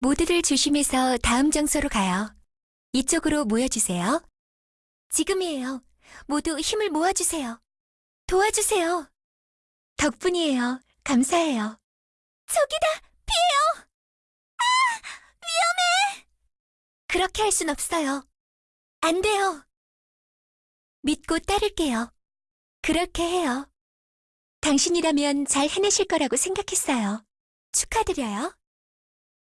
모두들 조심해서 다음 장소로 가요. 이쪽으로 모여주세요. 지금이에요. 모두 힘을 모아주세요. 도와주세요. 덕분이에요. 감사해요. 저기다! 피해요! 아! 위험해! 그렇게 할 순 없어요. 안 돼요. 믿고 따를게요. 그렇게 해요. 당신이라면 잘 해내실 거라고 생각했어요. 축하드려요.